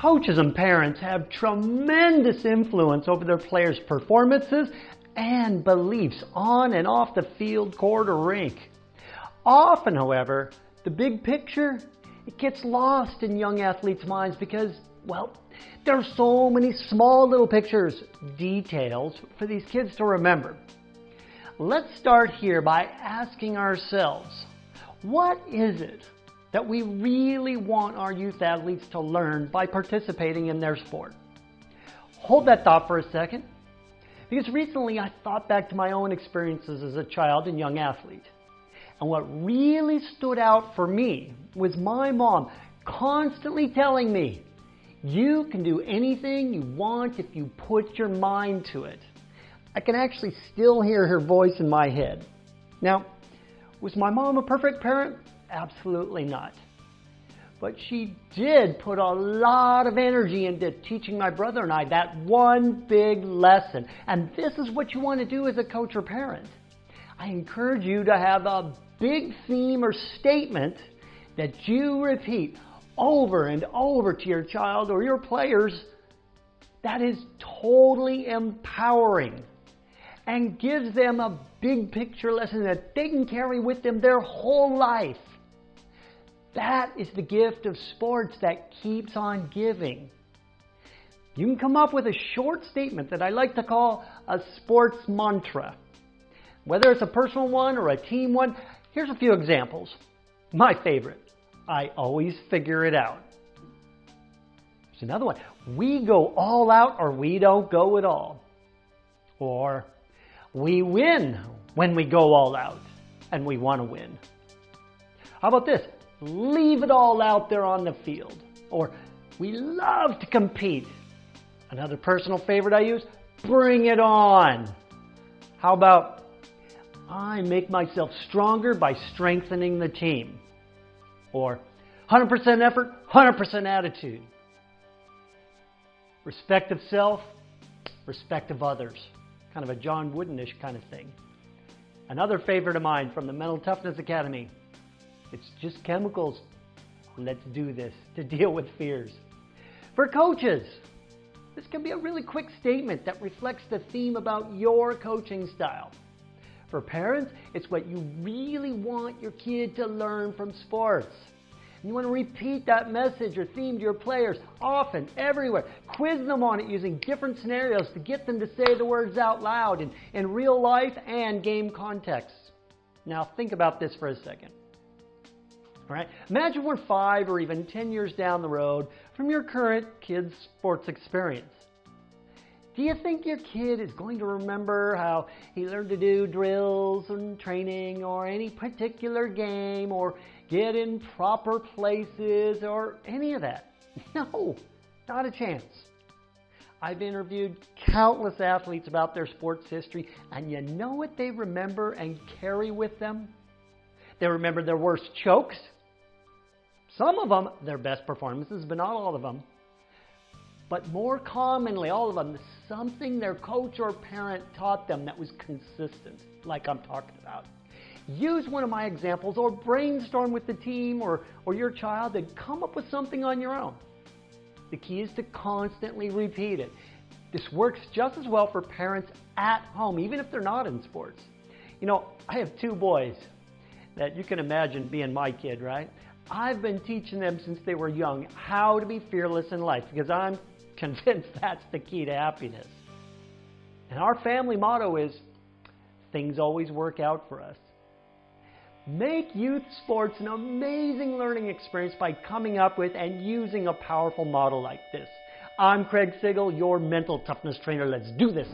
Coaches and parents have tremendous influence over their players' performances and beliefs on and off the field, court, or rink. Often, however, the big picture, it gets lost in young athletes' minds because, well, there are so many small little pictures, details for these kids to remember. Let's start here by asking ourselves, what is it that we really want our youth athletes to learn by participating in their sport? Hold that thought for a second, because recently I thought back to my own experiences as a child and young athlete. And what really stood out for me was my mom constantly telling me, you can do anything you want if you put your mind to it. I can actually still hear her voice in my head. Now, was my mom a perfect parent? Absolutely not. But she did put a lot of energy into teaching my brother and I that one big lesson. And this is what you want to do as a coach or parent. I encourage you to have a big theme or statement that you repeat over and over to your child or your players that is totally empowering and gives them a big picture lesson that they can carry with them their whole life. That is the gift of sports that keeps on giving. You can come up with a short statement that I like to call a sports mantra. Whether it's a personal one or a team one, here's a few examples. My favorite, I always figure it out. There's another one. We go all out or we don't go at all. Or we win when we go all out and we want to win. How about this? Leave it all out there on the field. Or we love to compete. Another personal favorite I use, bring it on. How about I make myself stronger by strengthening the team? Or 100% effort, 100% attitude. Respect of self, respect of others. Kind of a John Woodenish kind of thing. Another favorite of mine from the Mental Toughness Academy, it's just chemicals. Let's do this to deal with fears. For coaches, this can be a really quick statement that reflects the theme about your coaching style. For parents, it's what you really want your kid to learn from sports. You want to repeat that message or theme to your players often, everywhere. Quiz them on it using different scenarios to get them to say the words out loud in, in real life and game contexts. Now, think about this for a second. Right? Imagine we're five or even 10 years down the road from your current kid's sports experience. Do you think your kid is going to remember how he learned to do drills and training or any particular game or get in proper places or any of that? No, not a chance. I've interviewed countless athletes about their sports history, and you know what they remember and carry with them? They remember their worst chokes, some of them, their best performances, but not all of them. But more commonly, all of them, something their coach or parent taught them that was consistent, like I'm talking about. Use one of my examples or brainstorm with the team or, or your child and come up with something on your own. The key is to constantly repeat it. This works just as well for parents at home, even if they're not in sports. You know, I have two boys that you can imagine being my kid, right? I've been teaching them since they were young how to be fearless in life because I'm convinced that's the key to happiness. And our family motto is things always work out for us. Make youth sports an amazing learning experience by coming up with and using a powerful model like this. I'm Craig Sigl, your mental toughness trainer. Let's do this.